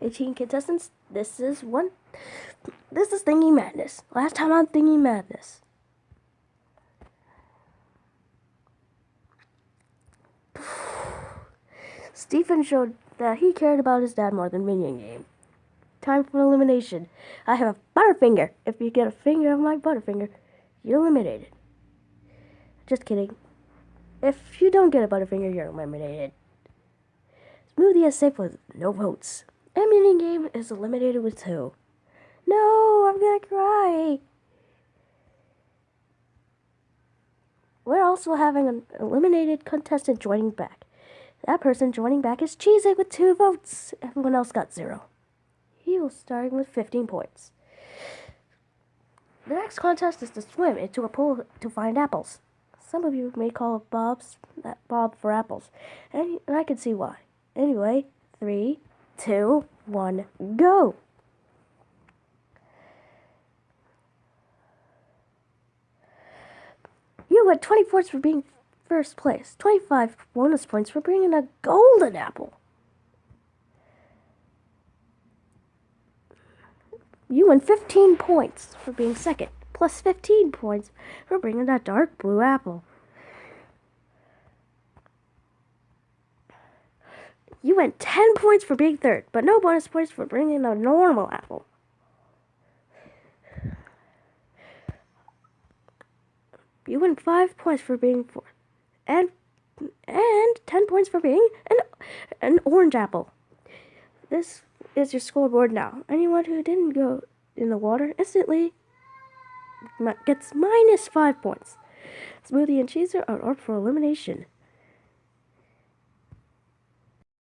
18 contestants. This is one. This is Thingy Madness. Last time on Thingy Madness. Stephen showed that he cared about his dad more than Minion Game. Time for elimination. I have a Butterfinger. If you get a finger of my Butterfinger, you're eliminated. Just kidding. If you don't get a Butterfinger, you're eliminated. Smoothie is safe with no votes. Minion Game is eliminated with two. No, I'm gonna cry. We're also having an eliminated contestant joining back. That person joining back is Cheesy with two votes. Everyone else got zero. He was starting with 15 points. The next contest is to swim into a pool to find apples. Some of you may call it Bob's that Bob for apples, and I can see why. Anyway, three, two, one, go. You got 20 points for being first place, 25 bonus points for bringing a golden apple. You win 15 points for being second, plus 15 points for bringing that dark blue apple. You win 10 points for being third, but no bonus points for bringing a normal apple. You win 5 points for being fourth, and and 10 points for being an, an orange apple. This is your scoreboard now. Anyone who didn't go in the water instantly gets minus 5 points. Smoothie and Cheeser are up for elimination.